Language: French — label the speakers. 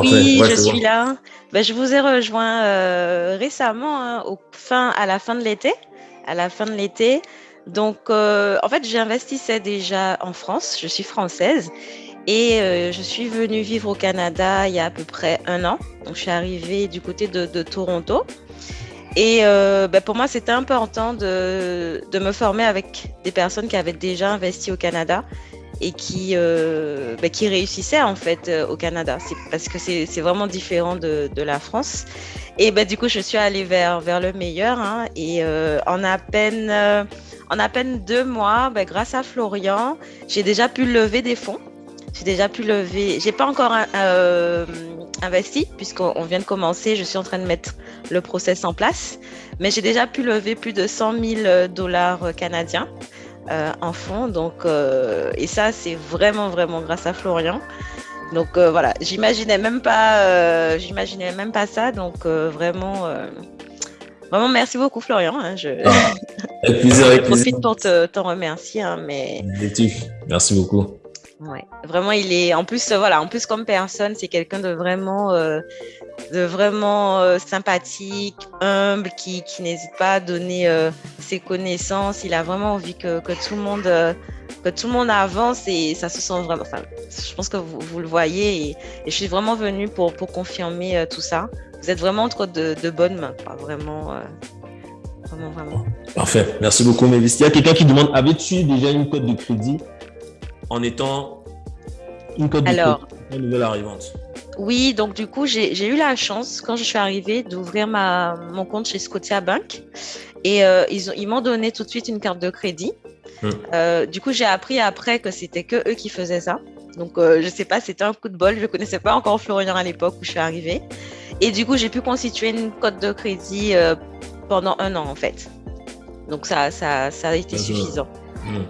Speaker 1: Oui, je suis là. Ben, je vous ai rejoint euh, récemment, hein, au fin, à la fin de l'été. À la fin de l'été. Donc, euh, en fait, j'investissais déjà en France. Je suis française. Et euh, je suis venue vivre au Canada il y a à peu près un an. Donc, je suis arrivée du côté de, de Toronto. Et ben, pour moi, c'était important de, de me former avec des personnes qui avaient déjà investi au Canada et qui, euh, bah, en fait euh, au Canada. Parce que c'est vraiment différent de, la France. Et bah, du coup, je suis allée vers, le meilleur. Hein, et euh, en, à peine, en à peine deux mois, bah, grâce à Florian, j'ai déjà pu lever des fonds. J'ai déjà pu lever. J'ai pas encore investi puisqu'on vient de commencer. Je suis en train de mettre le process en place, mais j'ai déjà pu lever plus de 100 000 dollars canadiens. Euh, en fond. Donc, euh, et ça, c'est vraiment, vraiment grâce à Florian. Donc euh, voilà, j'imaginais même pas, j'imaginais même pas ça. Donc vraiment, vraiment merci beaucoup Florian. Hein, je...
Speaker 2: Ah, avec plaisir, avec
Speaker 1: profite pour t'en remercier. Hein, mais...
Speaker 2: Merci beaucoup.
Speaker 1: Ouais, vraiment, il est en plus, voilà, en plus comme personne, c'est quelqu'un de vraiment de vraiment euh, sympathique, humble, qui, qui n'hésite pas à donner euh, ses connaissances. Il a vraiment envie que, que tout le monde euh, que tout le monde avance et ça se sent vraiment. Enfin, je pense que vous, vous le voyez et, je suis vraiment venue pour, pour confirmer tout ça. Vous êtes vraiment entre de, de bonnes mains, vraiment, vraiment, vraiment.
Speaker 2: Parfait. Merci beaucoup, Mévis. Il y a quelqu'un qui demande avais-tu déjà une cote de crédit? En étant une
Speaker 1: Alors,
Speaker 2: nouvelle arrivante
Speaker 1: oui, donc du coup, j'ai eu la chance, quand je suis arrivée, d'ouvrir mon compte chez Scotia Bank. Et euh, ils m'ont donné tout de suite une carte de crédit. Hmm. Euh, du coup, j'ai appris après que c'était que eux qui faisaient ça. Donc, euh, je sais pas, c'était un coup de bol. Je connaissais pas encore Florian à l'époque où je suis arrivée. Et du coup, j'ai pu constituer une cote de crédit pendant un an, en fait. Donc, ça, ça, ça a été suffisant.
Speaker 2: Hmm.